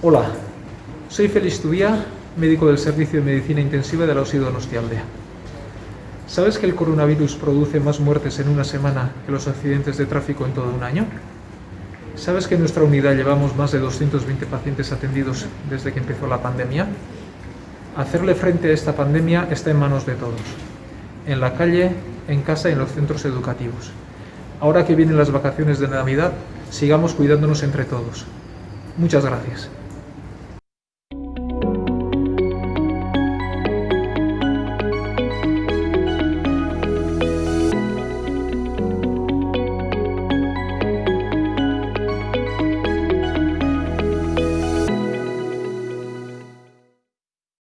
Hola, soy Félix Tubía, médico del Servicio de Medicina Intensiva de la Osidonostialdea. ¿Sabes que el coronavirus produce más muertes en una semana que los accidentes de tráfico en todo un año? ¿Sabes que en nuestra unidad llevamos más de 220 pacientes atendidos desde que empezó la pandemia? Hacerle frente a esta pandemia está en manos de todos, en la calle, en casa y en los centros educativos. Ahora que vienen las vacaciones de Navidad, sigamos cuidándonos entre todos. Muchas gracias.